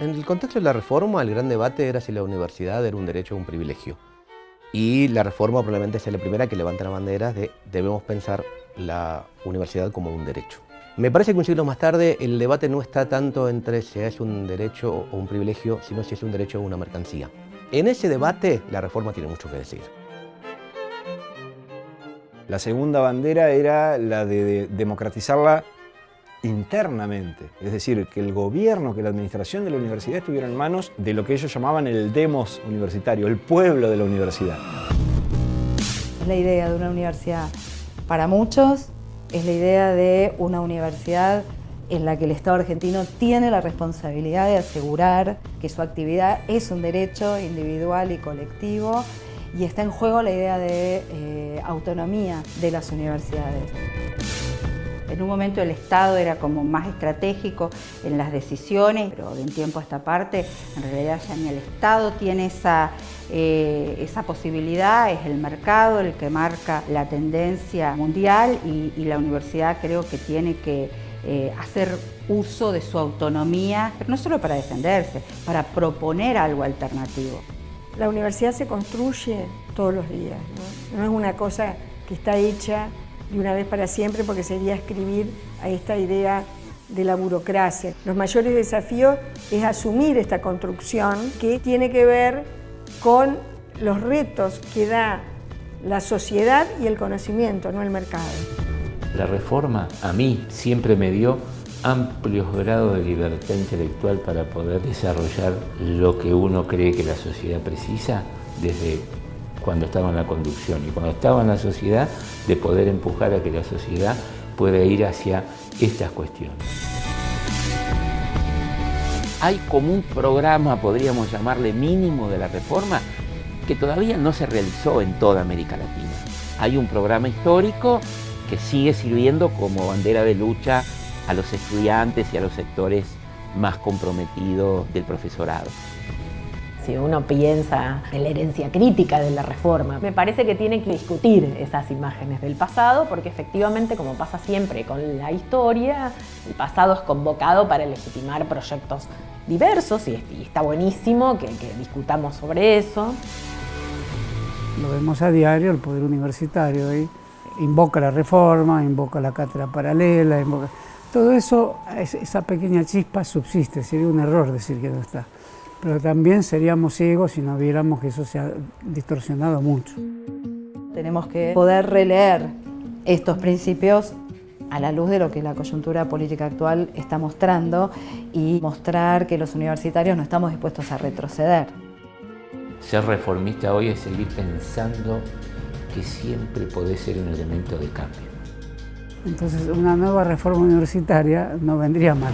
En el contexto de la reforma, el gran debate era si la universidad era un derecho o un privilegio. Y la reforma probablemente sea la primera que levanta la bandera de debemos pensar la universidad como un derecho. Me parece que un siglo más tarde el debate no está tanto entre si es un derecho o un privilegio, sino si es un derecho o una mercancía. En ese debate la reforma tiene mucho que decir. La segunda bandera era la de democratizarla internamente, es decir, que el gobierno, que la administración de la universidad estuviera en manos de lo que ellos llamaban el demos universitario, el pueblo de la universidad. Es la idea de una universidad para muchos, es la idea de una universidad en la que el Estado argentino tiene la responsabilidad de asegurar que su actividad es un derecho individual y colectivo y está en juego la idea de eh, autonomía de las universidades. En un momento el Estado era como más estratégico en las decisiones, pero de tiempo a esta parte, en realidad ya ni el Estado tiene esa, eh, esa posibilidad, es el mercado el que marca la tendencia mundial y, la universidad creo que tiene que eh, hacer uso de su autonomía, pero no solo para defenderse, para proponer algo alternativo. La universidad se construye todos los días, no es una cosa que está hecha de una vez para siempre porque sería escribir a esta idea de la burocracia. Los mayores desafíos es asumir esta construcción que tiene que ver con los retos que da la sociedad y el conocimiento, no el mercado. La reforma a mí siempre me dio amplios grados de libertad intelectual para poder desarrollar lo que uno cree que la sociedad precisa desde cuando estaba en la conducción y cuando estaba en la sociedad de poder empujar a que la sociedad pueda ir hacia estas cuestiones. Hay como un programa, podríamos llamarle mínimo de la reforma, que todavía no se realizó en toda América Latina. Hay un programa histórico que sigue sirviendo como bandera de lucha a los estudiantes y a los sectores más comprometidos del profesorado si uno piensa en la herencia crítica de la reforma. Me parece que tiene que discutir esas imágenes del pasado porque efectivamente, como pasa siempre con la historia, el pasado es convocado para legitimar proyectos diversos y, está buenísimo que, discutamos sobre eso. Lo vemos a diario, el poder universitario invoca la reforma, invoca la cátedra paralela, todo eso, esa pequeña chispa subsiste, sería un error decir que no está pero también seríamos ciegos si no viéramos que eso se ha distorsionado mucho. Tenemos que poder releer estos principios a la luz de lo que la coyuntura política actual está mostrando y mostrar que los universitarios no estamos dispuestos a retroceder. Ser reformista hoy es seguir pensando que siempre puede ser un elemento de cambio. Entonces una nueva reforma universitaria no vendría mal.